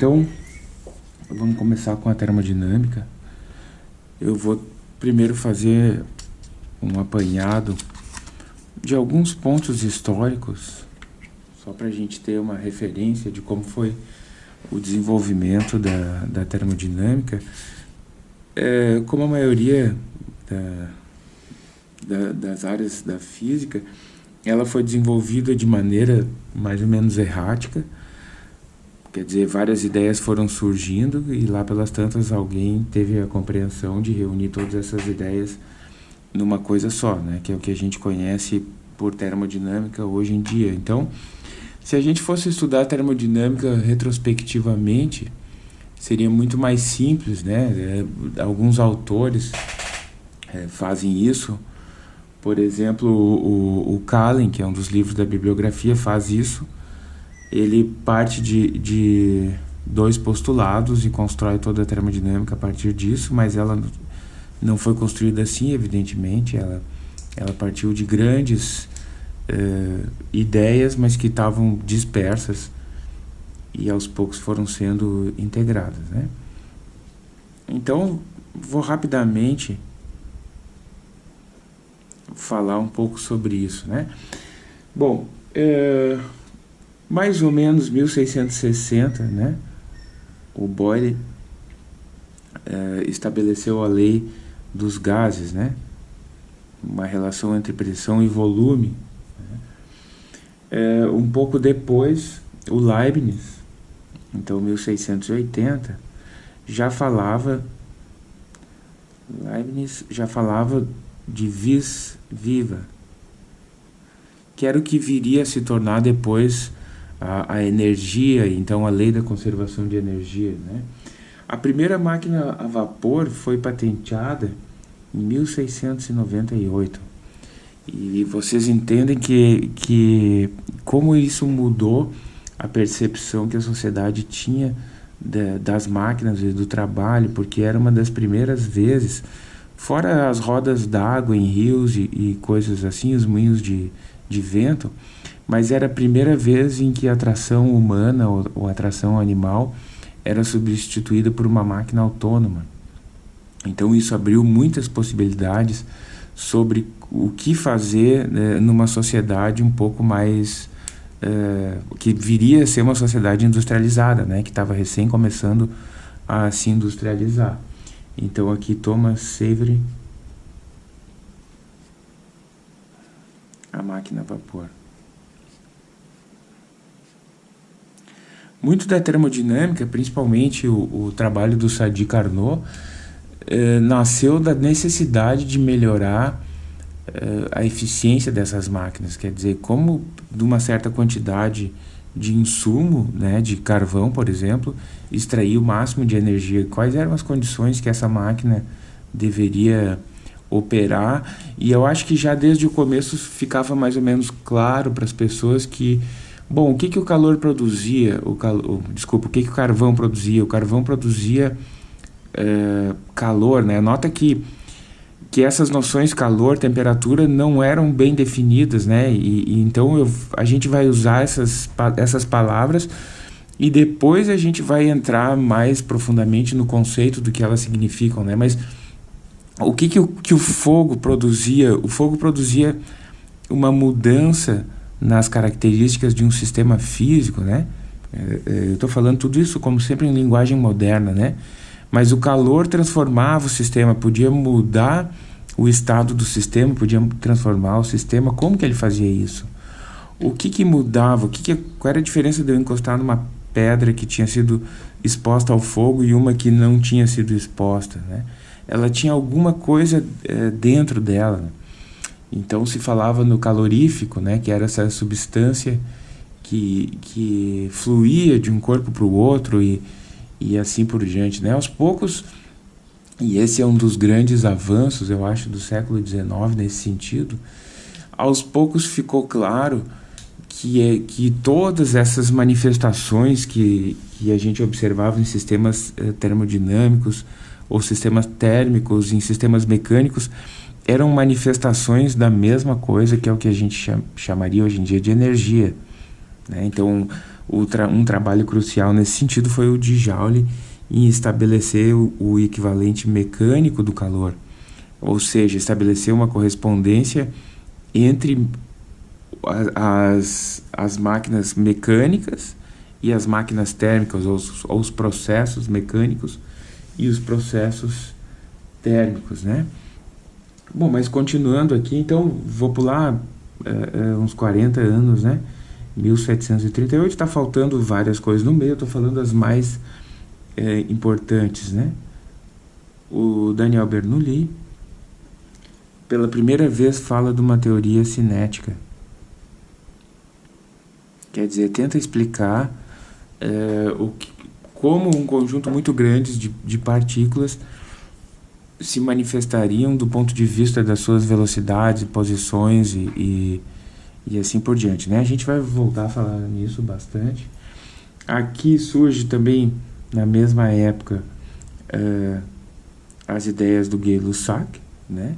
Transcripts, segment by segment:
Então, vamos começar com a termodinâmica. Eu vou primeiro fazer um apanhado de alguns pontos históricos, só para a gente ter uma referência de como foi o desenvolvimento da, da termodinâmica. É, como a maioria da, da, das áreas da física, ela foi desenvolvida de maneira mais ou menos errática, Quer dizer, várias ideias foram surgindo e lá pelas tantas alguém teve a compreensão de reunir todas essas ideias numa coisa só, né? Que é o que a gente conhece por termodinâmica hoje em dia. Então, se a gente fosse estudar termodinâmica retrospectivamente, seria muito mais simples, né? É, alguns autores é, fazem isso. Por exemplo, o, o Kallen, que é um dos livros da bibliografia, faz isso ele parte de, de dois postulados e constrói toda a termodinâmica a partir disso, mas ela não foi construída assim, evidentemente, ela, ela partiu de grandes eh, ideias, mas que estavam dispersas e aos poucos foram sendo integradas, né? Então, vou rapidamente falar um pouco sobre isso, né? Bom, eh, mais ou menos 1660, né, o Boyle é, estabeleceu a lei dos gases, né, uma relação entre pressão e volume. É, um pouco depois, o Leibniz, então 1680, já falava, Leibniz já falava de vis viva, que era o que viria a se tornar depois a, a energia, então a lei da conservação de energia. Né? A primeira máquina a vapor foi patenteada em 1698. E vocês entendem que, que como isso mudou a percepção que a sociedade tinha de, das máquinas e do trabalho, porque era uma das primeiras vezes, fora as rodas d'água em rios e, e, coisas assim, os moinhos de, de vento, mas era a primeira vez em que a atração humana ou, ou atração animal era substituída por uma máquina autônoma. Então isso abriu muitas possibilidades sobre o que fazer né, numa sociedade um pouco mais é, que viria a ser uma sociedade industrializada, né, que estava recém começando a se industrializar. Então aqui Thomas Savery, a máquina a vapor. Muito da termodinâmica, principalmente o, o trabalho do Sadi Carnot, eh, nasceu da necessidade de melhorar eh, a eficiência dessas máquinas. Quer dizer, como de uma certa quantidade de insumo, né, de carvão, por exemplo, extrair o máximo de energia. Quais eram as condições que essa máquina deveria operar? E eu acho que já desde o começo ficava mais ou menos claro para as pessoas que Bom, o que, que o calor produzia? O cal... Desculpa, o que, que o carvão produzia? O carvão produzia é, calor, né? Nota que, que essas noções calor, temperatura não eram bem definidas, né? E, e então eu, a gente vai usar essas, essas palavras e depois a gente vai entrar mais profundamente no conceito do que elas significam, né? Mas o que, que, o, que o fogo produzia? O fogo produzia uma mudança nas características de um sistema físico, né? É, é, eu estou falando tudo isso como sempre em linguagem moderna, né? Mas o calor transformava o sistema, podia mudar o estado do sistema, podia transformar o sistema. Como que ele fazia isso? O que que mudava? O que que, qual era a diferença de eu encostar numa pedra que tinha sido exposta ao fogo e uma que não tinha sido exposta, né? Ela tinha alguma coisa é, dentro dela. Então se falava no calorífico, né, que era essa substância que, que fluía de um corpo para o outro e, e assim por diante. Né? Aos poucos, e esse é um dos grandes avanços, eu acho, do século XIX nesse sentido, aos poucos ficou claro que, é, que todas essas manifestações que, que a gente observava em sistemas eh, termodinâmicos ou sistemas térmicos, em sistemas mecânicos, eram manifestações da mesma coisa que é o que a gente chamaria hoje em dia de energia. Né? Então, tra um trabalho crucial nesse sentido foi o de Joule em estabelecer o, o equivalente mecânico do calor, ou seja, estabelecer uma correspondência entre as, as máquinas mecânicas e as máquinas térmicas, ou os, ou os processos mecânicos e os processos térmicos, né? Bom, mas continuando aqui, então vou pular é, uns 40 anos, né? 1738, está faltando várias coisas no meio, estou falando as mais é, importantes, né? O Daniel Bernoulli, pela primeira vez, fala de uma teoria cinética. Quer dizer, tenta explicar o que, como um conjunto muito grande de, de partículas se manifestariam do ponto de vista das suas velocidades, posições e, e, e, assim por diante. Né? A gente vai voltar a falar nisso bastante. Aqui surge também, na mesma época, uh, as ideias do Gay-Lussac, né?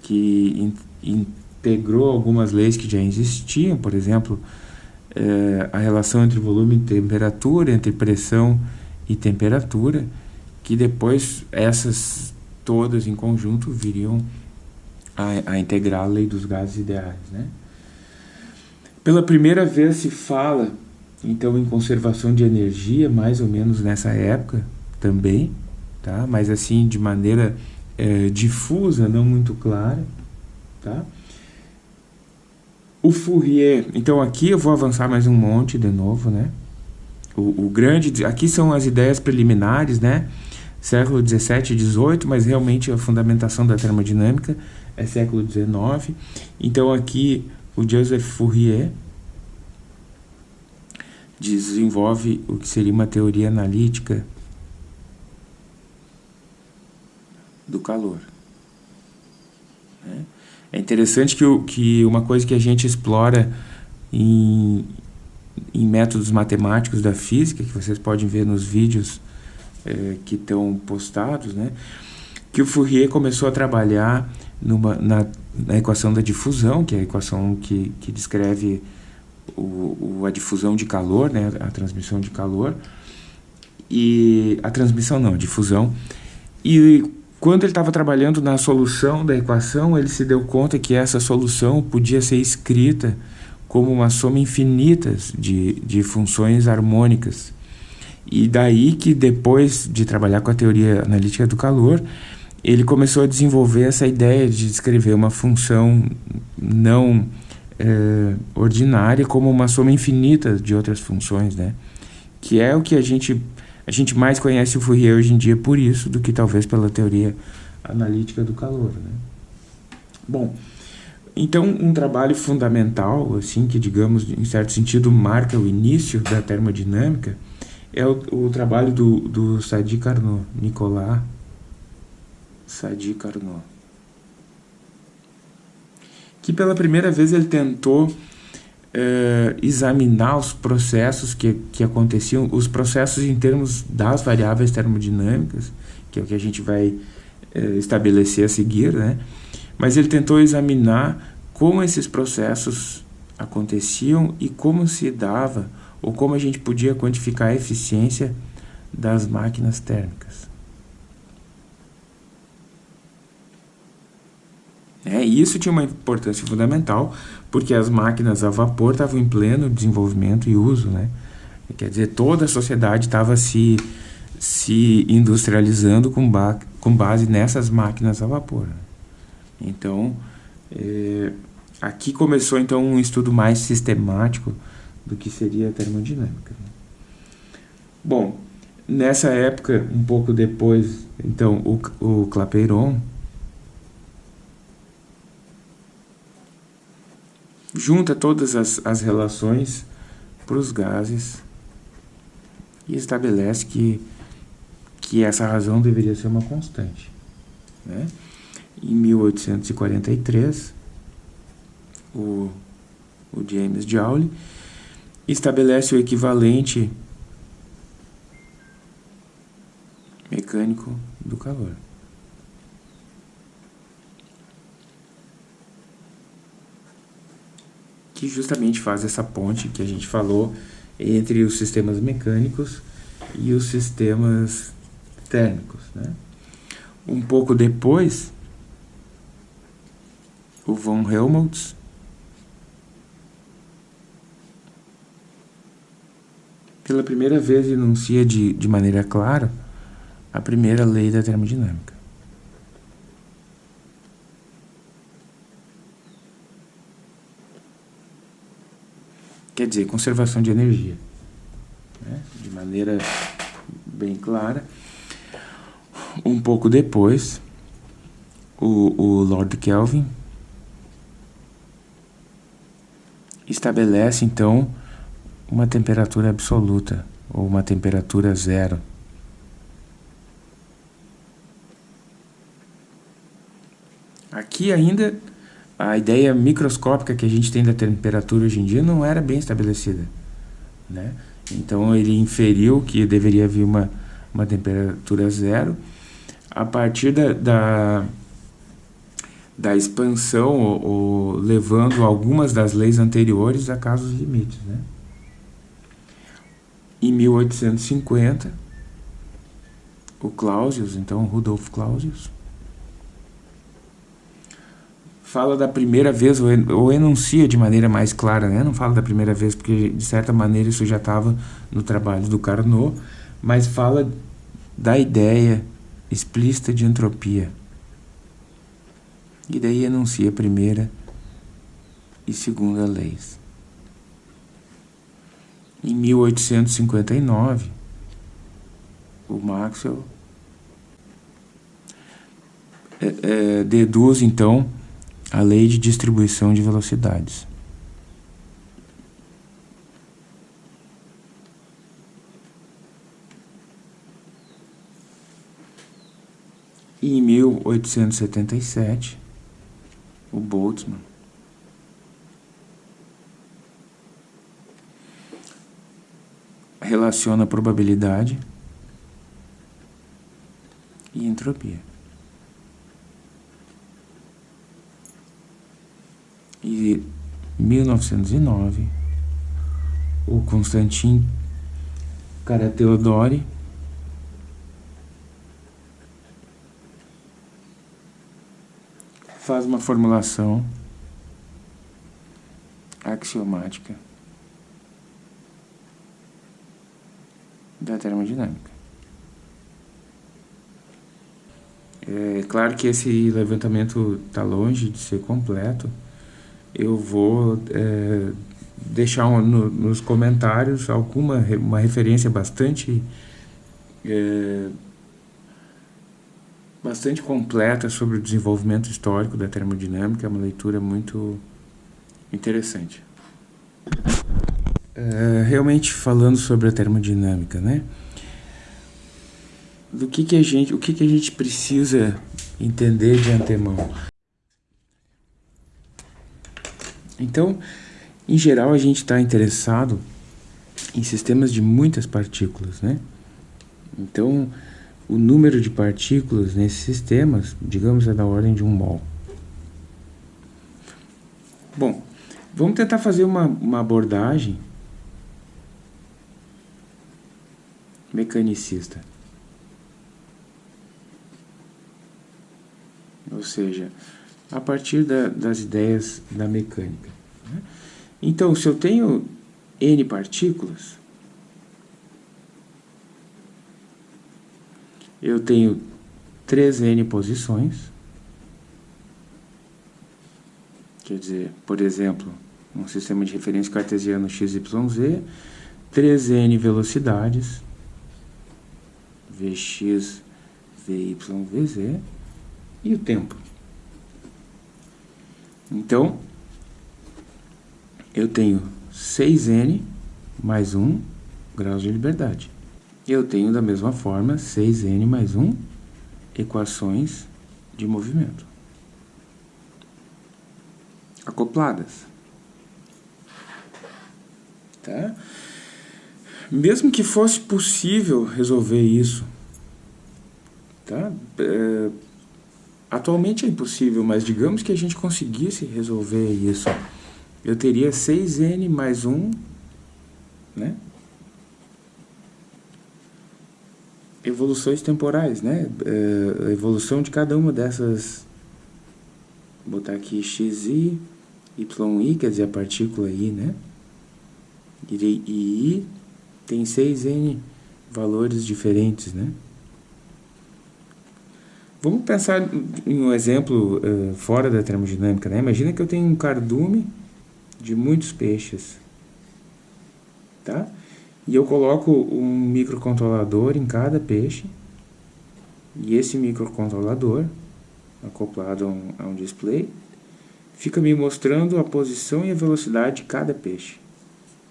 que in, integrou algumas leis que já existiam, por exemplo, uh, a relação entre volume e temperatura, entre pressão e temperatura, que depois essas todas em conjunto viriam a, a integrar a lei dos gases ideais. Né? Pela primeira vez se fala, então, em conservação de energia, mais ou menos nessa época também, tá? mas assim, de maneira é, difusa, não muito clara. Tá? O Fourier, então aqui eu vou avançar mais um monte de novo, né? O, o grande, aqui são as ideias preliminares, né? século 17 e 18, mas realmente a fundamentação da termodinâmica é século 19. Então aqui o Joseph Fourier desenvolve o que seria uma teoria analítica do calor. Né? É interessante que, que uma coisa que a gente explora em, em métodos matemáticos da física, que vocês podem ver nos vídeos é, que estão postados, né? que o Fourier começou a trabalhar numa, na, na, equação da difusão, que é a equação que, que descreve o, o, a difusão de calor, né? a transmissão de calor, e a transmissão não, a difusão. E quando ele estava trabalhando na solução da equação, ele se deu conta que essa solução podia ser escrita como uma soma infinita de, de funções harmônicas. E daí que depois de trabalhar com a teoria analítica do calor, ele começou a desenvolver essa ideia de descrever uma função não é, ordinária como uma soma infinita de outras funções, né? Que é o que a gente a gente mais conhece o Fourier hoje em dia por isso do que talvez pela teoria analítica do calor, né? Bom, então um trabalho fundamental, assim, que digamos em certo sentido marca o início da termodinâmica é o, o trabalho do, do Sadi Carnot, Nicolas Sadi Carnot. Que pela primeira vez ele tentou é, examinar os processos que, que aconteciam, os processos em termos das variáveis termodinâmicas, que é o que a gente vai estabelecer a seguir, né? mas ele tentou examinar como esses processos aconteciam e como se dava ou como a gente podia quantificar a eficiência das máquinas térmicas. É, e isso tinha uma importância fundamental, porque as máquinas a vapor estavam em pleno desenvolvimento e uso, né? Quer dizer, toda a sociedade estava se, se industrializando com, ba com base nessas máquinas a vapor. Então, é, aqui começou então um estudo mais sistemático do que seria a termodinâmica. Né? Bom, nessa época, um pouco depois, então, o, o Clapeyron junta todas as, as relações para os gases e estabelece que, que essa razão deveria ser uma constante. Né? Em 1843, o, o James Joule estabelece o equivalente mecânico do calor. Que justamente faz essa ponte que a gente falou, entre os sistemas mecânicos e os sistemas térmicos. Né? Um pouco depois, o von Helmholtz pela primeira vez enuncia de, de maneira clara a primeira lei da termodinâmica. Quer dizer, conservação de energia. Né? De maneira bem clara. Um pouco depois, o, o Lord Kelvin estabelece então uma temperatura absoluta ou uma temperatura zero. Aqui ainda a ideia microscópica que a gente tem da temperatura hoje em dia não era bem estabelecida, né? Então ele inferiu que deveria haver uma, uma temperatura zero a partir da, da, da expansão ou, ou, levando algumas das leis anteriores a casos limites, né? Em 1850, o Clausius, então Rudolf Clausius, fala da primeira vez, ou enuncia de maneira mais clara, né? não fala da primeira vez, porque de certa maneira isso já estava no trabalho do Carnot, mas fala da ideia explícita de entropia. E daí enuncia a primeira e segunda leis. Em 1859, o Maxwell é, é, deduz então a lei de distribuição de velocidades. E em 1877, o Boltzmann relaciona probabilidade e entropia. E 1909, o Constantin Carateodori faz uma formulação axiomática da termodinâmica. É claro que esse levantamento está longe de ser completo. Eu vou é, deixar um, no, nos comentários alguma uma referência bastante é, bastante completa sobre o desenvolvimento histórico da termodinâmica, é uma leitura muito interessante. É, realmente falando sobre a termodinâmica, né? Do que que a gente, o que que a gente precisa entender de antemão? Então, em geral, a gente está interessado em sistemas de muitas partículas, né? Então, o número de partículas nesses sistemas, digamos, é da ordem de um mol. Bom, vamos tentar fazer uma, uma abordagem mecanicista. Ou seja, a partir da, das ideias da mecânica. Né? Então, se eu tenho n partículas, eu tenho 3n posições, quer dizer, por exemplo, um sistema de referência cartesiano XYZ, 3n velocidades, Vx, Vy, Vz, e o tempo. Então, eu tenho 6n mais 1 graus de liberdade. Eu tenho, da mesma forma, 6n mais 1 equações de movimento. Acopladas. Tá? Mesmo que fosse possível resolver isso, tá? É, atualmente é impossível, mas digamos que a gente conseguisse resolver isso. Eu teria 6n mais 1, né? Evoluções temporais, né? É, a evolução de cada uma dessas... Vou botar aqui xi, yi, quer dizer, a partícula i, né? E i tem 6n valores diferentes, né? Vamos pensar em um exemplo uh, fora da termodinâmica, né? Imagina que eu tenho um cardume de muitos peixes, tá? E eu coloco um microcontrolador em cada peixe, e esse microcontrolador, acoplado a um, a um display, fica me mostrando a posição e a velocidade de cada peixe.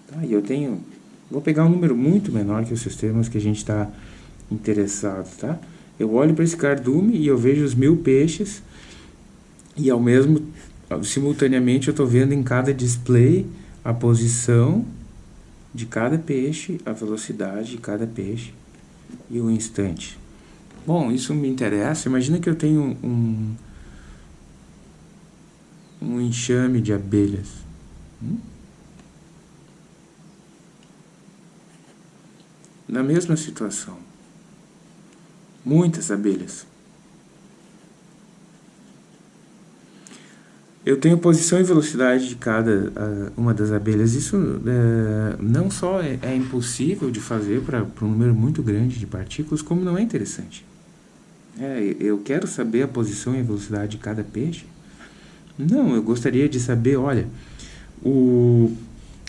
Tá? E eu tenho, vou pegar um número muito menor que os sistemas que a gente está interessado, tá? Eu olho para esse cardume e eu vejo os mil peixes e ao mesmo simultaneamente eu estou vendo em cada display a posição de cada peixe, a velocidade de cada peixe e o instante. Bom, isso me interessa. Imagina que eu tenho um, um enxame de abelhas. Hum? Na mesma situação. Muitas abelhas. Eu tenho posição e velocidade de cada uma das abelhas. Isso é, não só é, é, impossível de fazer para um número muito grande de partículas, como não é interessante. É, eu quero saber a posição e a velocidade de cada peixe. Não, eu gostaria de saber, olha, o,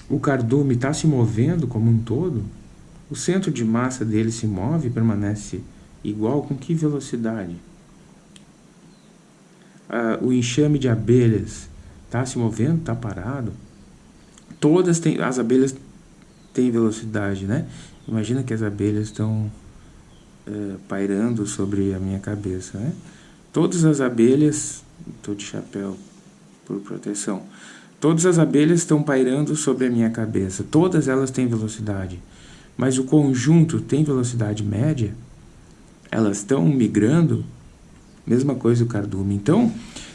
o cardume está se movendo como um todo, o centro de massa dele se move e permanece igual com que velocidade? Ah, o enxame de abelhas está se movendo, está parado? Todas têm, as abelhas têm velocidade, né? Imagina que as abelhas estão é, pairando sobre a minha cabeça, né? Todas as abelhas, estou de chapéu por proteção, todas as abelhas estão pairando sobre a minha cabeça, todas elas têm velocidade, mas o conjunto tem velocidade média? Elas estão migrando Mesma coisa o cardume. Então,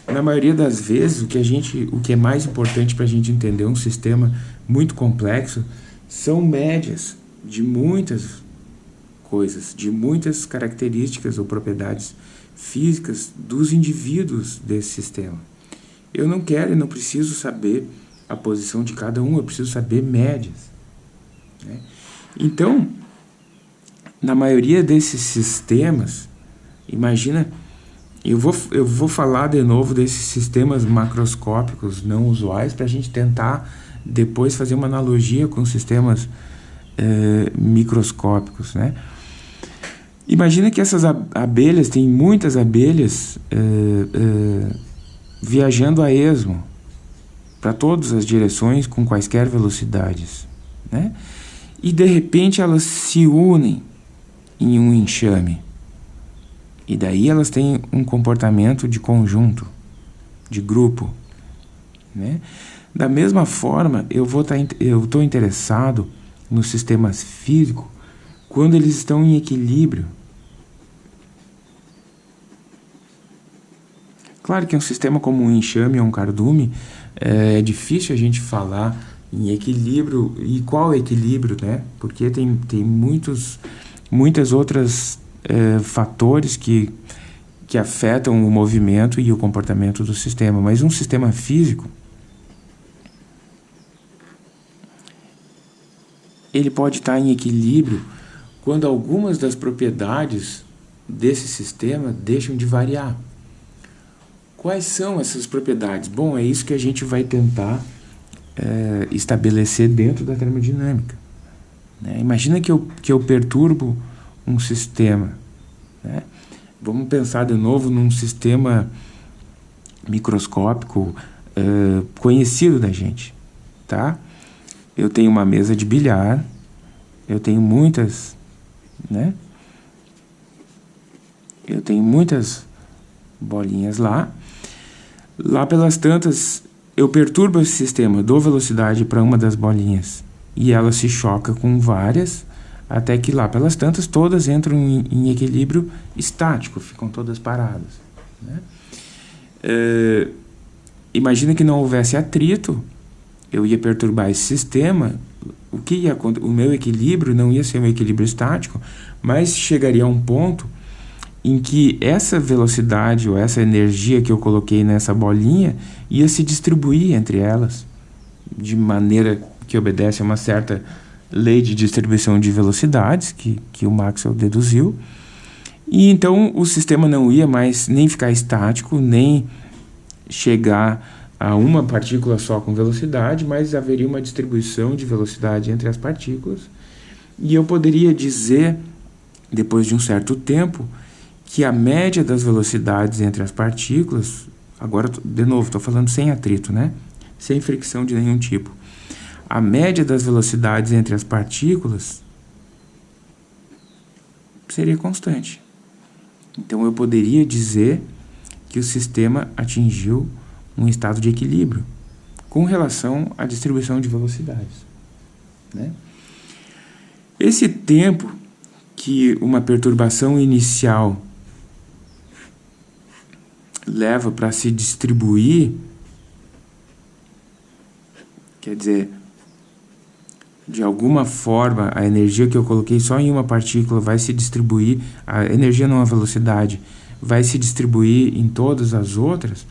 na maioria das vezes, o que, a gente, o que é mais importante para a gente entender um sistema muito complexo são médias de muitas coisas, de muitas características ou propriedades físicas dos indivíduos desse sistema. Eu não quero e não preciso saber a posição de cada um, eu preciso saber médias. Né? Então, na maioria desses sistemas, imagina eu vou, eu vou falar de novo desses sistemas macroscópicos não usuais para a gente tentar depois fazer uma analogia com sistemas é, microscópicos, né? Imagina que essas abelhas, tem muitas abelhas é, é, viajando a esmo para todas as direções com quaisquer velocidades, né? E de repente elas se unem em um enxame. E daí elas têm um comportamento de conjunto, de grupo. Né? Da mesma forma, eu vou tá, estou interessado nos sistemas físicos quando eles estão em equilíbrio. Claro que um sistema como um enxame ou um cardume é, é difícil a gente falar em equilíbrio e qual equilíbrio, né? Porque tem, tem muitos, muitas outras é, fatores que, que afetam o movimento e o comportamento do sistema. Mas um sistema físico, ele pode estar em equilíbrio quando algumas das propriedades desse sistema deixam de variar. Quais são essas propriedades? Bom, é isso que a gente vai tentar é, estabelecer dentro da termodinâmica. Né? Imagina que eu, que eu perturbo um sistema. Né? Vamos pensar de novo num sistema microscópico uh, conhecido da gente. Tá? Eu tenho uma mesa de bilhar, eu tenho muitas, né? Eu tenho muitas bolinhas lá. Lá pelas tantas, eu perturbo esse sistema, dou velocidade para uma das bolinhas e ela se choca com várias até que lá pelas tantas todas entram em, em equilíbrio estático, ficam todas paradas. Né? É, imagina que não houvesse atrito, eu ia perturbar esse sistema, o que ia o meu equilíbrio não ia ser um equilíbrio estático, mas chegaria a um ponto em que essa velocidade ou essa energia que eu coloquei nessa bolinha ia se distribuir entre elas de maneira que obedece a uma certa lei de distribuição de velocidades que, que o Maxwell deduziu. E então o sistema não ia mais nem ficar estático, nem chegar a uma partícula só com velocidade, mas haveria uma distribuição de velocidade entre as partículas. E eu poderia dizer, depois de um certo tempo, que a média das velocidades entre as partículas, agora de novo, estou falando sem atrito, né? sem fricção de nenhum tipo. A média das velocidades entre as partículas seria constante. Então eu poderia dizer que o sistema atingiu um estado de equilíbrio com relação à distribuição de velocidades. Né? Esse tempo que uma perturbação inicial leva para se distribuir, quer dizer, de alguma forma a energia que eu coloquei só em uma partícula vai se distribuir, a energia não a velocidade, vai se distribuir em todas as outras,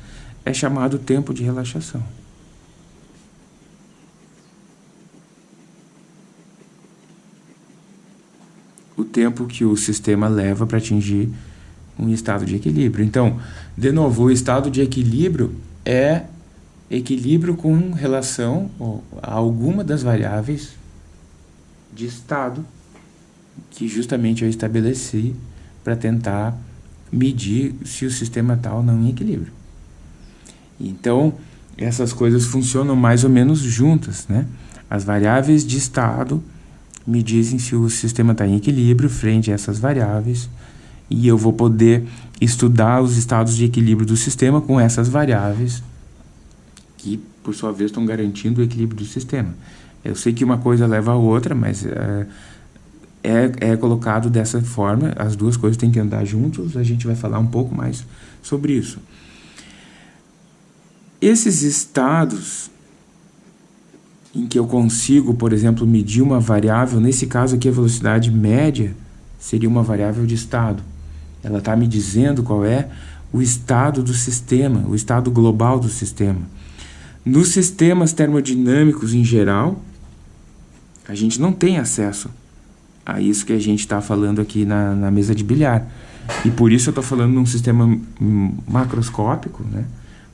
é chamado tempo de relaxação. O tempo que o sistema leva para atingir um estado de equilíbrio. Então, de novo, o estado de equilíbrio é equilíbrio com relação a alguma das variáveis de estado que justamente eu estabeleci para tentar medir se o sistema ou não em equilíbrio. Então, essas coisas funcionam mais ou menos juntas, né? As variáveis de estado me dizem se o sistema está em equilíbrio frente a essas variáveis e eu vou poder estudar os estados de equilíbrio do sistema com essas variáveis que, por sua vez, estão garantindo o equilíbrio do sistema. Eu sei que uma coisa leva a outra, mas é, é, é colocado dessa forma, as duas coisas têm que andar juntos, a gente vai falar um pouco mais sobre isso. Esses estados em que eu consigo, por exemplo, medir uma variável, nesse caso aqui a velocidade média seria uma variável de estado. Ela está me dizendo qual é o estado do sistema, o estado global do sistema. Nos sistemas termodinâmicos em geral, a gente não tem acesso a isso que a gente está falando aqui na, na, mesa de bilhar. E por isso eu estou falando num sistema macroscópico, né?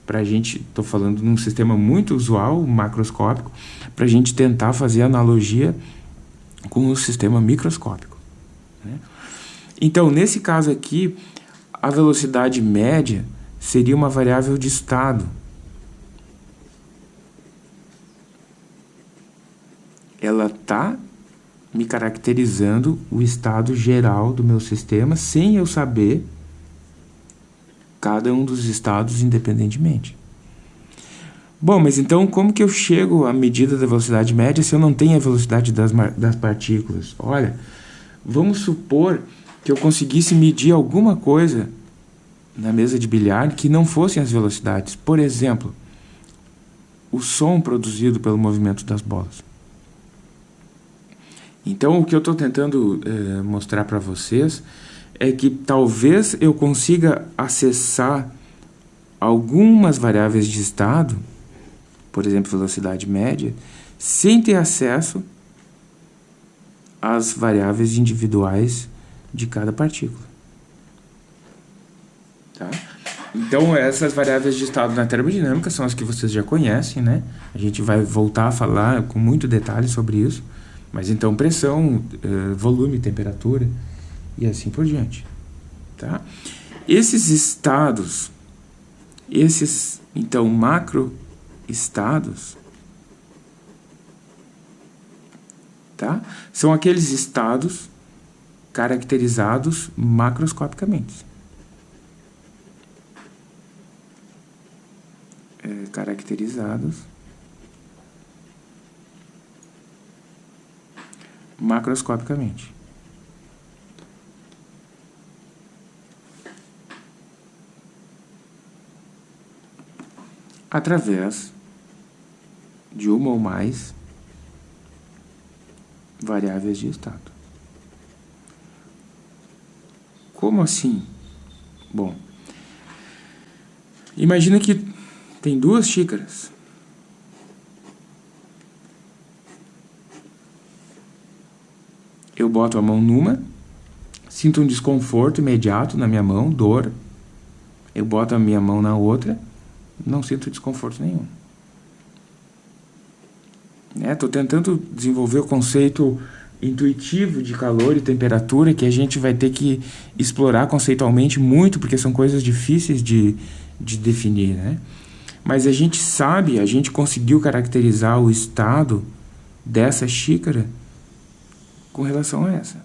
Para a gente, estou falando num sistema muito usual, macroscópico, para a gente tentar fazer analogia com o sistema microscópico. Né? Então, nesse caso aqui, a velocidade média seria uma variável de estado, ela está me caracterizando o estado geral do meu sistema sem eu saber cada um dos estados independentemente. Bom, mas então como que eu chego à medida da velocidade média se eu não tenho a velocidade das, das partículas? Olha, vamos supor que eu conseguisse medir alguma coisa na mesa de bilhar que não fossem as velocidades. Por exemplo, o som produzido pelo movimento das bolas. Então, o que eu estou tentando é, mostrar para vocês é que talvez eu consiga acessar algumas variáveis de estado, por exemplo, velocidade média, sem ter acesso às variáveis individuais de cada partícula. Tá? Então, essas variáveis de estado na termodinâmica são as que vocês já conhecem, né? A gente vai voltar a falar com muito detalhe sobre isso. Mas então pressão, eh, volume, temperatura e assim por diante. Tá? Esses estados, esses então macro estados, tá? são aqueles estados caracterizados macroscopicamente. É, caracterizados macroscopicamente. Através de uma ou mais variáveis de estado. Como assim? Bom, imagina que tem duas xícaras. Eu boto a mão numa, sinto um desconforto imediato na minha mão, dor. Eu boto a minha mão na outra, não sinto desconforto nenhum. Estou é, tentando desenvolver o conceito intuitivo de calor e temperatura que a gente vai ter que explorar conceitualmente muito, porque são coisas difíceis de, de definir, né? Mas a gente sabe, a gente conseguiu caracterizar o estado dessa xícara com relação a essa.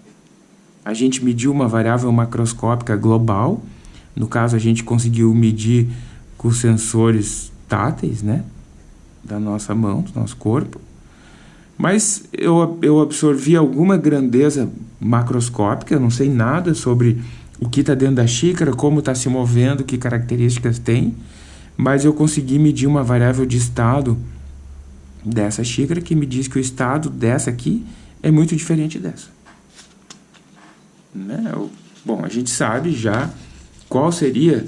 A gente mediu uma variável macroscópica global, no caso a gente conseguiu medir com sensores táteis, né? Da nossa mão, do nosso corpo. Mas eu, eu absorvi alguma grandeza macroscópica, eu não sei nada sobre o que está dentro da xícara, como está se movendo, que características tem, mas eu consegui medir uma variável de estado dessa xícara que me diz que o estado dessa aqui é muito diferente dessa. Né? Bom, a gente sabe já qual seria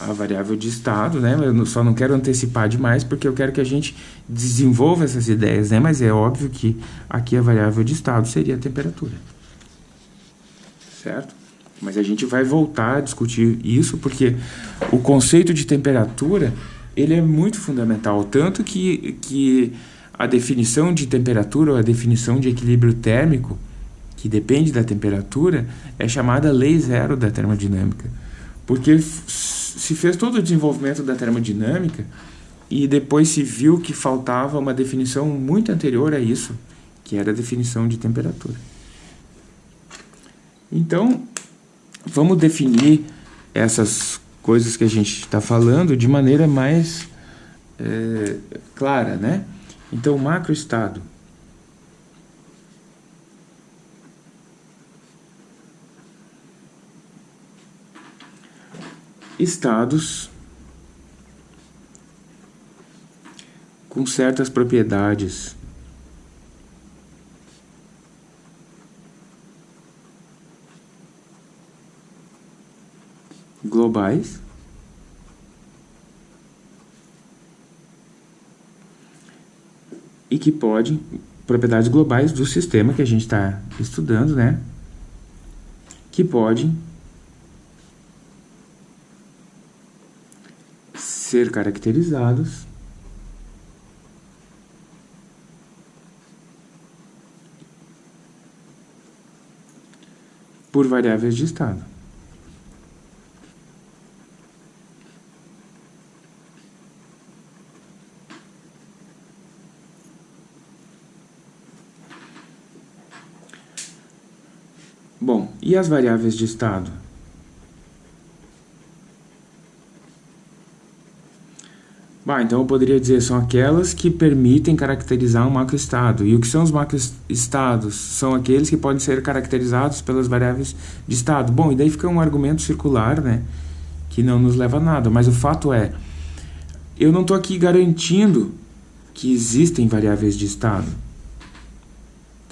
a variável de estado, né? Eu só não quero antecipar demais porque eu quero que a gente desenvolva essas ideias, né? Mas é óbvio que aqui a variável de estado seria a temperatura. Certo? Mas a gente vai voltar a discutir isso porque o conceito de temperatura, ele é muito fundamental, tanto que, que a definição de temperatura ou a definição de equilíbrio térmico, que depende da temperatura, é chamada lei zero da termodinâmica. Porque se fez todo o desenvolvimento da termodinâmica e depois se viu que faltava uma definição muito anterior a isso, que era a definição de temperatura. Então, vamos definir essas coisas que a gente está falando de maneira mais é, clara, né? Então, macroestado estados com certas propriedades globais e que podem propriedades globais do sistema que a gente está estudando, né? Que podem ser caracterizados por variáveis de estado. Bom, e as variáveis de estado? Bah, então eu poderia dizer são aquelas que permitem caracterizar um macroestado. E o que são os macroestados? São aqueles que podem ser caracterizados pelas variáveis de estado. Bom, e daí fica um argumento circular, né? Que não nos leva a nada. Mas o fato é, eu não estou aqui garantindo que existem variáveis de estado.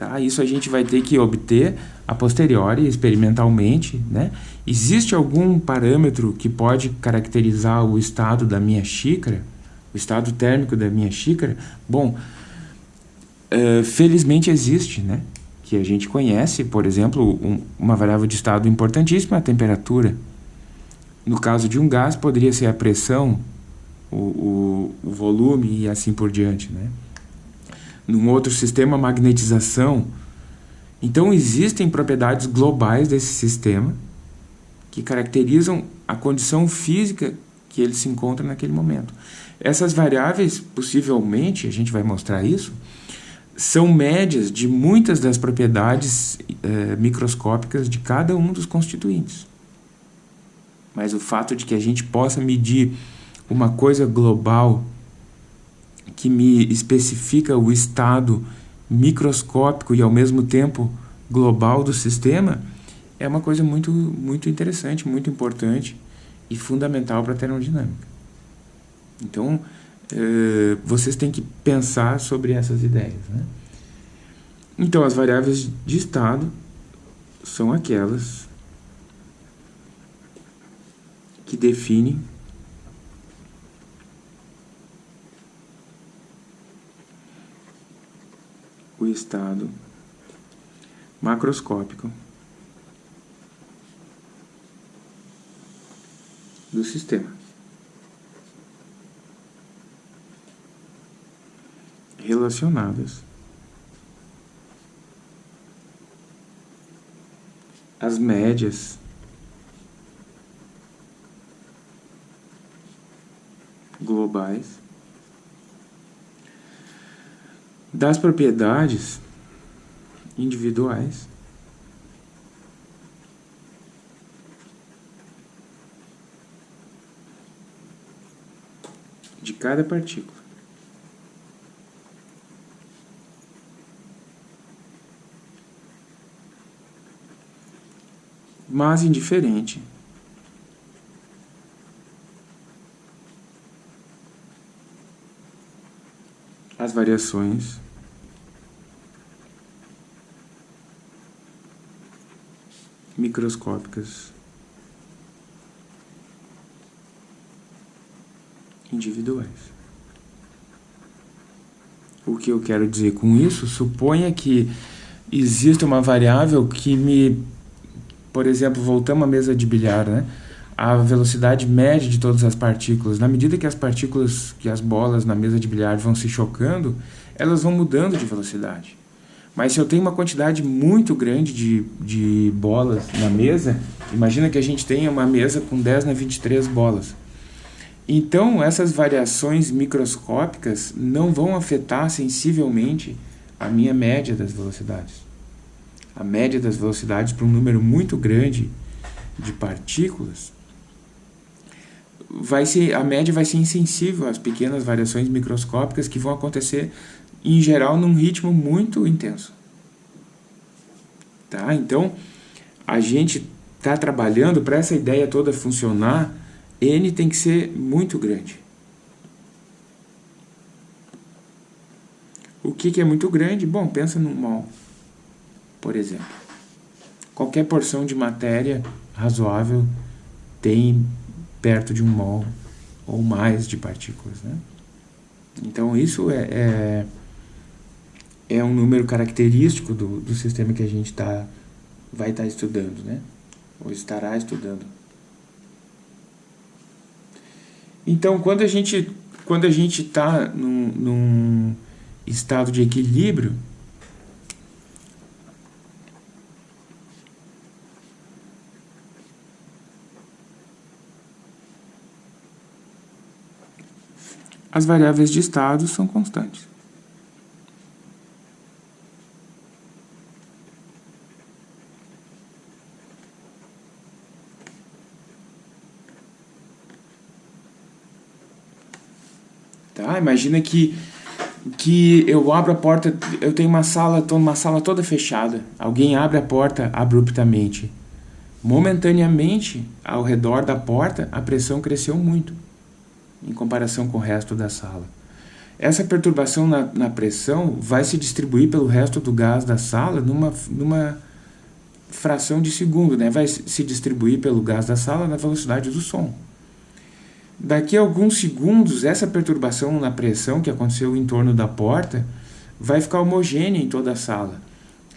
Tá? Isso a gente vai ter que obter a posteriori, experimentalmente. Né? Existe algum parâmetro que pode caracterizar o estado da minha xícara? o estado térmico da minha xícara, bom, uh, felizmente existe, né? Que a gente conhece, por exemplo, um, uma variável de estado importantíssima, a temperatura. No caso de um gás, poderia ser a pressão, o, o, o volume e assim por diante, né? Num outro sistema, magnetização. Então, existem propriedades globais desse sistema que caracterizam a condição física que ele se encontra naquele momento. Essas variáveis, possivelmente, a gente vai mostrar isso, são médias de muitas das propriedades eh, microscópicas de cada um dos constituintes. Mas o fato de que a gente possa medir uma coisa global que me especifica o estado microscópico e ao mesmo tempo global do sistema é uma coisa muito, muito interessante, muito importante e fundamental para a termodinâmica. Então, uh, vocês têm que pensar sobre essas ideias. Né? Então, as variáveis de estado são aquelas que define estado macroscópico do sistema. Relacionadas as médias globais das propriedades individuais de cada partícula. Mas indiferente as variações microscópicas individuais. O que eu quero dizer com isso? Suponha que exista uma variável que me, por exemplo, voltamos à mesa de bilhar, né? A velocidade média de todas as partículas. Na medida que as partículas, que as bolas na mesa de bilhar vão se chocando, elas vão mudando de velocidade. Mas se eu tenho uma quantidade muito grande de, de bolas na mesa, imagina que a gente tenha uma mesa com 10 na 23 bolas. Então, essas variações microscópicas não vão afetar sensivelmente a minha média das velocidades. A média das velocidades para um número muito grande de partículas vai ser a média vai ser insensível às pequenas variações microscópicas que vão acontecer em geral num ritmo muito intenso. Tá? Então, a gente está trabalhando para essa ideia toda funcionar, n tem que ser muito grande. O que, que é muito grande? Bom, pensa num mol, por exemplo. Qualquer porção de matéria razoável tem perto de um mol ou mais de partículas. Né? Então isso é, é, é, um número característico do, do sistema que a gente tá, vai estar tá estudando, né? ou estará estudando. Então quando a gente quando a gente está num, num estado de equilíbrio, as variáveis de estado são constantes. Tá? Imagina que, que eu abro a porta, eu tenho uma sala, uma sala toda fechada. Alguém abre a porta abruptamente. Momentaneamente, ao redor da porta, a pressão cresceu muito em comparação com o resto da sala. Essa perturbação na, na pressão vai se distribuir pelo resto do gás da sala numa, numa fração de segundo, né? vai se distribuir pelo gás da sala na velocidade do som. Daqui a alguns segundos, essa perturbação na pressão que aconteceu em torno da porta vai ficar homogênea em toda a sala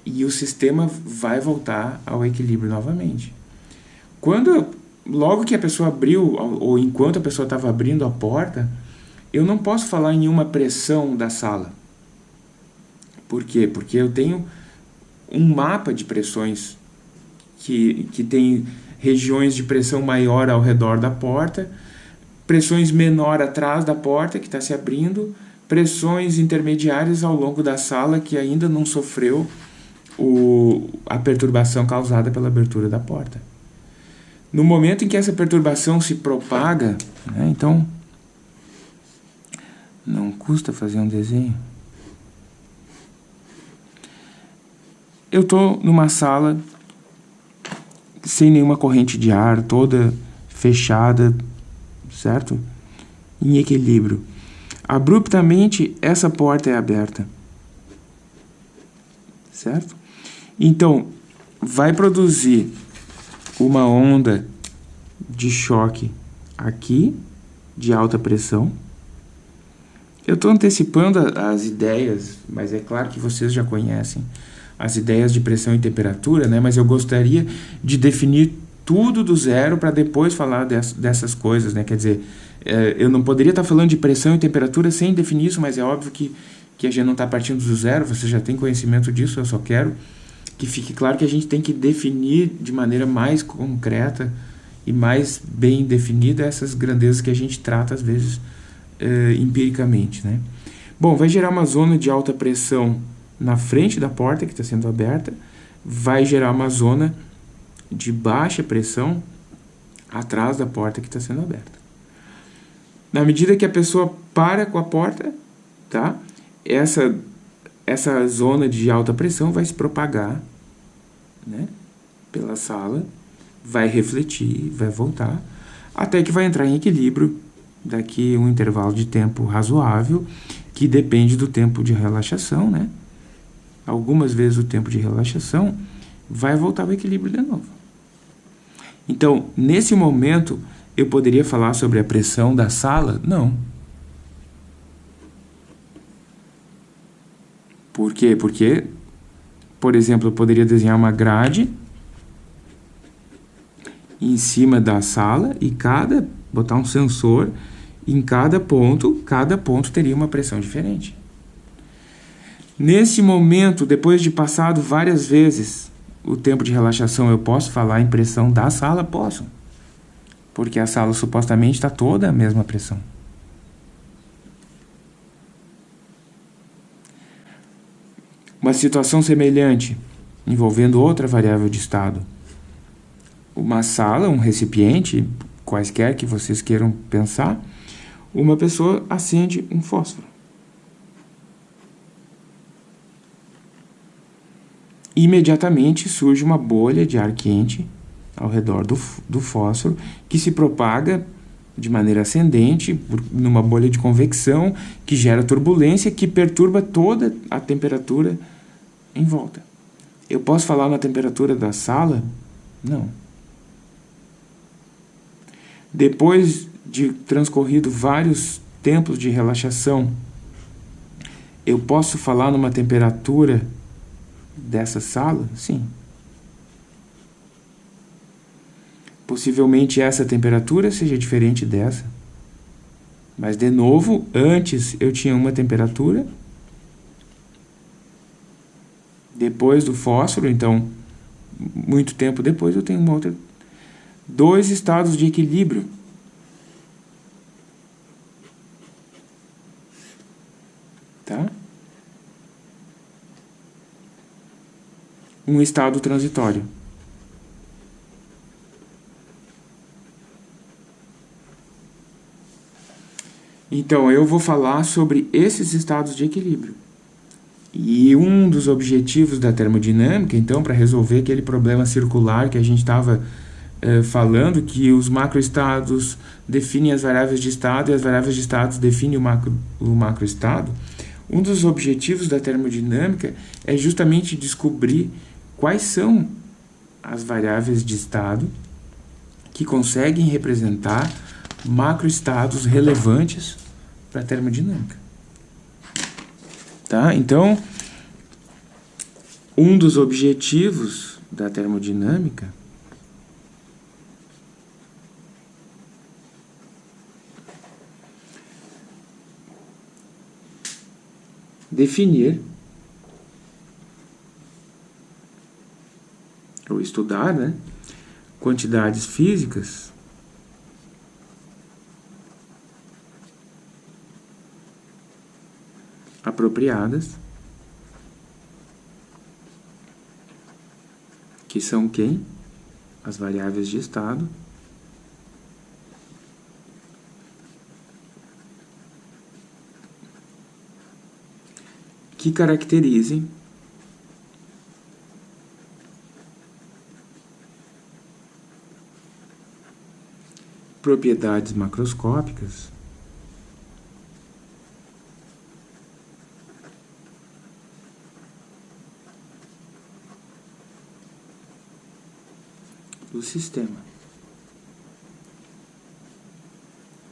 e o sistema vai voltar ao equilíbrio novamente. Quando logo que a pessoa abriu, ou enquanto a pessoa estava abrindo a porta, eu não posso falar em uma pressão da sala. Por quê? Porque eu tenho um mapa de pressões que, que tem regiões de pressão maior ao redor da porta, pressões menor atrás da porta que está se abrindo, pressões intermediárias ao longo da sala que ainda não sofreu o, a perturbação causada pela abertura da porta. No momento em que essa perturbação se propaga, né, então não custa fazer um desenho. Eu estou numa sala sem nenhuma corrente de ar, toda fechada, certo? Em equilíbrio. Abruptamente, essa porta é aberta. Certo? Então, vai produzir uma onda de choque aqui de alta pressão. Eu estou antecipando as ideias, mas é claro que vocês já conhecem as ideias de pressão e temperatura, né? mas eu gostaria de definir tudo do zero para depois falar dessas coisas. Né? Quer dizer, é, eu não poderia estar tá falando de pressão e temperatura sem definir isso, mas é óbvio que, que a gente não está partindo do zero, você já tem conhecimento disso, eu só quero que fique claro que a gente tem que definir de maneira mais concreta e mais bem definida essas grandezas que a gente trata às vezes uh, empiricamente, né? Bom, vai gerar uma zona de alta pressão na frente da porta que está sendo aberta, vai gerar uma zona de baixa pressão atrás da porta que está sendo aberta. Na medida que a pessoa para com a porta, tá? Essa essa zona de alta pressão vai se propagar, né? Pela sala vai refletir, vai voltar, até que vai entrar em equilíbrio daqui um intervalo de tempo razoável, que depende do tempo de relaxação, né? Algumas vezes o tempo de relaxação vai voltar ao equilíbrio de novo. Então, nesse momento, eu poderia falar sobre a pressão da sala? Não. Por quê? Porque, por exemplo, eu poderia desenhar uma grade em cima da sala e cada botar um sensor em cada ponto, cada ponto teria uma pressão diferente. Nesse momento, depois de passado várias vezes o tempo de relaxação, eu posso falar em pressão da sala? Posso. Porque a sala supostamente está toda a mesma pressão. Uma situação semelhante, envolvendo outra variável de estado uma sala, um recipiente, quaisquer que vocês queiram pensar, uma pessoa acende um fósforo. Imediatamente surge uma bolha de ar quente ao redor do, do fósforo que se propaga de maneira ascendente por, numa bolha de convecção que gera turbulência que perturba toda a temperatura em volta. Eu posso falar na temperatura da sala? Não. Depois de transcorrido vários tempos de relaxação, eu posso falar numa temperatura dessa sala? Sim. Possivelmente essa temperatura seja diferente dessa. Mas, de novo, antes eu tinha uma temperatura. Depois do fósforo, então, muito tempo depois, eu tenho uma outra dois estados de equilíbrio. Tá? Um estado transitório. Então, eu vou falar sobre esses estados de equilíbrio. E um dos objetivos da termodinâmica, então, para resolver aquele problema circular que a gente estava eh, falando que os macroestados definem as variáveis de estado e as variáveis de estado definem o, macro, o macroestado, um dos objetivos da termodinâmica é justamente descobrir quais são as variáveis de estado que conseguem representar macroestados relevantes para a termodinâmica. Tá? Então, um dos objetivos da termodinâmica definir ou estudar né, quantidades físicas apropriadas que são quem? As variáveis de estado que caracterizem propriedades macroscópicas do sistema.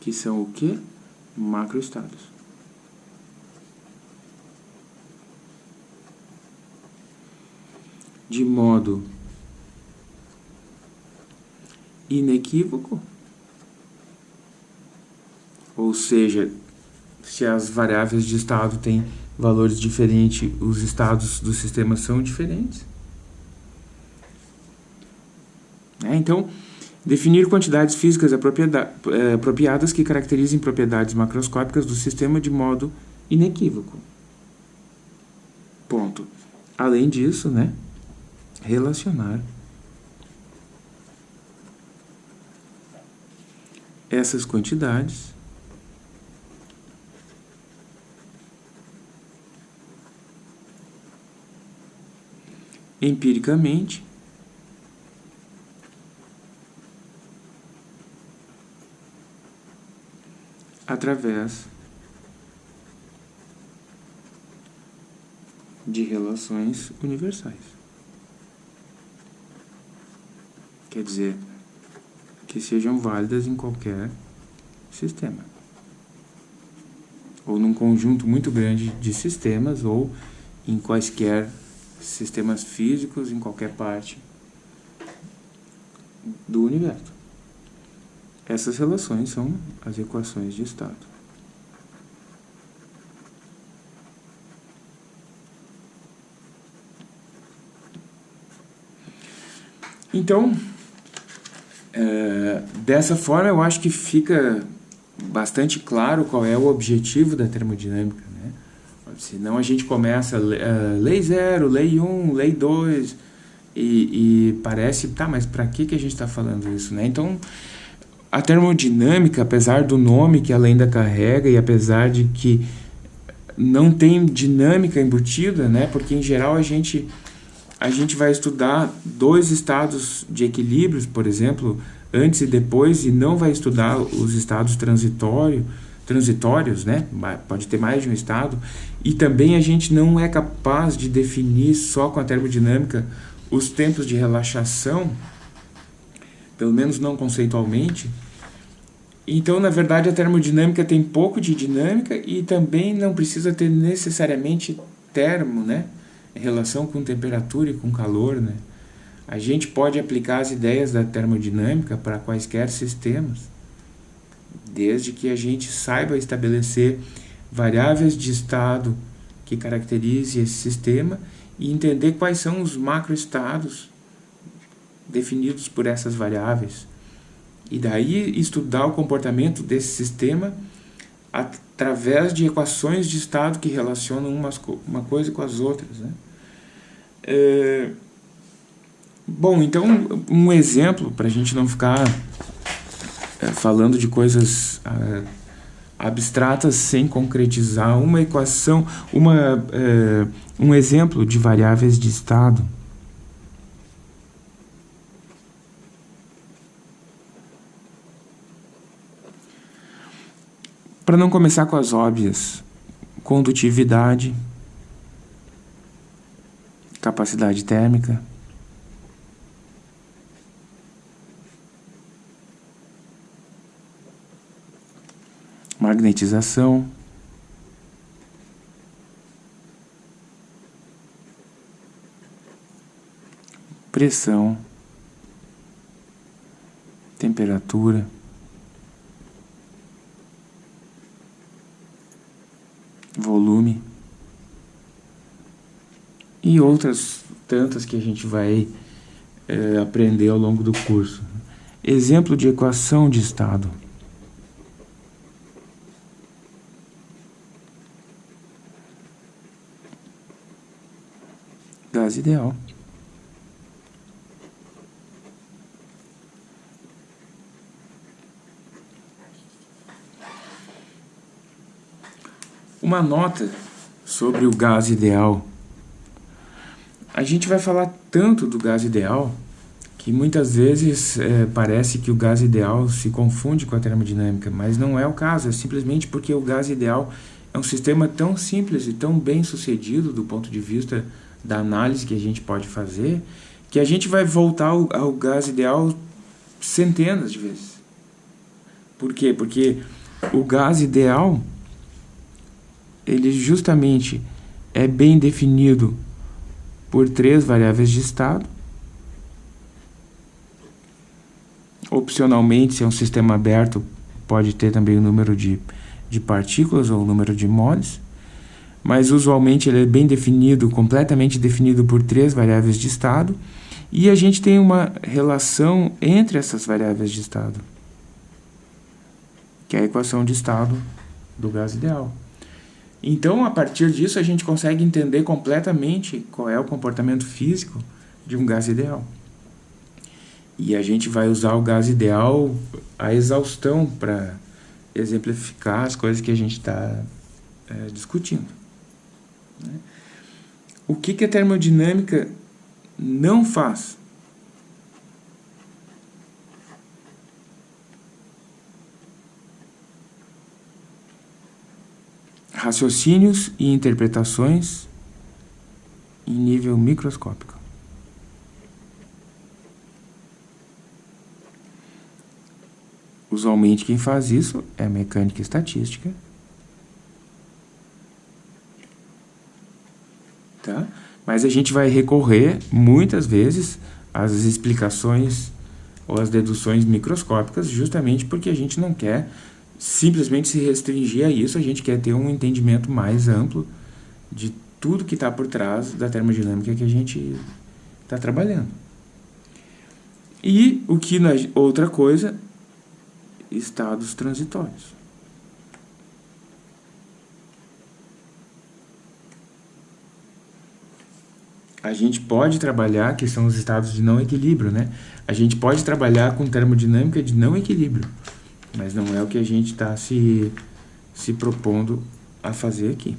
que são o que? Macroestados. De modo inequívoco, ou seja, se as variáveis de estado têm valores diferentes, os estados do sistema são diferentes. É, então, definir quantidades físicas é, apropriadas que caracterizem propriedades macroscópicas do sistema de modo inequívoco. Ponto. Além disso, né, relacionar essas quantidades empiricamente através de relações universais. Quer dizer, que sejam válidas em qualquer sistema. Ou num conjunto muito grande de sistemas, ou em quaisquer sistemas físicos, em qualquer parte do universo. Essas relações são as equações de estado. Então, é, dessa forma eu acho que fica bastante claro qual é o objetivo da termodinâmica. Né? Senão a gente começa uh, lei 0, lei 1, um, lei 2, e, e, parece, tá, mas para que, que a gente está falando isso? Né? Então, a termodinâmica, apesar do nome que ela ainda carrega e apesar de que não tem dinâmica embutida, né? Porque em geral a gente a gente vai estudar dois estados de equilíbrios, por exemplo, antes e depois, e não vai estudar os estados transitório, transitórios, né? Pode ter mais de um estado. E também a gente não é capaz de definir só com a termodinâmica os tempos de relaxação, pelo menos não conceitualmente, então, na verdade, a termodinâmica tem pouco de dinâmica e também não precisa ter necessariamente termo, né? Em relação com temperatura e com calor, né? A gente pode aplicar as ideias da termodinâmica para quaisquer sistemas, desde que a gente saiba estabelecer variáveis de estado que caracterize esse sistema e entender quais são os macroestados definidos por essas variáveis e daí estudar o comportamento desse sistema através de equações de estado que relacionam umas, uma coisa com as outras. Né? É, bom, então um exemplo para a gente não ficar é, falando de coisas é, abstratas sem concretizar, uma equação, uma, é, um exemplo de variáveis de estado. Para não começar com as óbvias, condutividade, capacidade térmica, magnetização, pressão, temperatura, volume e outras tantas que a gente vai é, aprender ao longo do curso. Exemplo de equação de estado. Gás ideal. Uma nota sobre o gás ideal. A gente vai falar tanto do gás ideal que muitas vezes é, parece que o gás ideal se confunde com a termodinâmica, mas não é o caso, é simplesmente porque o gás ideal é um sistema tão simples e tão bem sucedido do ponto de vista da análise que a gente pode fazer, que a gente vai voltar ao, ao gás ideal centenas de vezes. Por quê? Porque o gás ideal, ele justamente é bem definido por três variáveis de estado. Opcionalmente, se é um sistema aberto, pode ter também o número de, de partículas ou o número de moles. Mas usualmente ele é bem definido, completamente definido por três variáveis de estado. E a gente tem uma relação entre essas variáveis de estado, que é a equação de estado do gás ideal. Então, a partir disso, a gente consegue entender completamente qual é o comportamento físico de um gás ideal. E a gente vai usar o gás ideal a exaustão para exemplificar as coisas que a gente está é, discutindo. Né? O que, que a termodinâmica não faz. Raciocínios e interpretações em nível microscópico. Usualmente quem faz isso é a mecânica estatística. Tá? Mas a gente vai recorrer, muitas vezes, às explicações ou às deduções microscópicas, justamente porque a gente não quer simplesmente se restringir a isso, a gente quer ter um entendimento mais amplo de tudo que está por trás da termodinâmica que a gente está trabalhando. E o que outra coisa, estados transitórios. a gente pode trabalhar, que são os estados de não equilíbrio, né? A gente pode trabalhar com termodinâmica de não equilíbrio, mas não é o que a gente está se, se propondo a fazer aqui.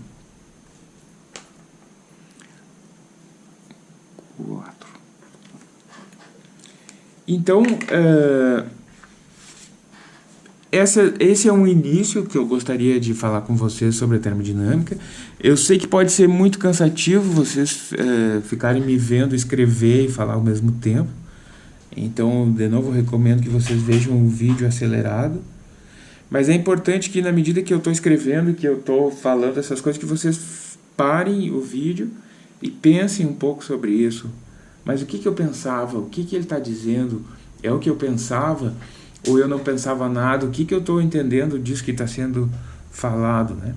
Quatro. Então, uh, essa, esse é um início que eu gostaria de falar com vocês sobre a termodinâmica. Eu sei que pode ser muito cansativo vocês é, ficarem me vendo escrever e falar ao mesmo tempo. Então, de novo, recomendo que vocês vejam o vídeo acelerado. Mas é importante que na medida que eu estou escrevendo, que eu estou falando essas coisas, que vocês parem o vídeo e pensem um pouco sobre isso. Mas o que, que eu pensava? O que, que ele está dizendo? É o que eu pensava? ou eu não pensava nada, o que, que eu estou entendendo disso que está sendo falado, né?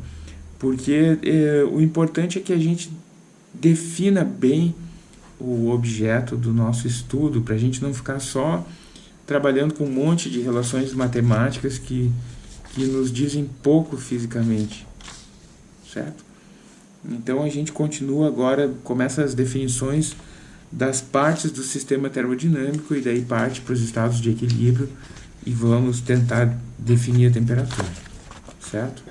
Porque é, o importante é que a gente defina bem o objeto do nosso estudo, para a gente não ficar só trabalhando com um monte de relações matemáticas que, que nos dizem pouco fisicamente, certo? Então a gente continua agora, começa as definições das partes do sistema termodinâmico e daí parte para os estados de equilíbrio e vamos tentar definir a temperatura, certo?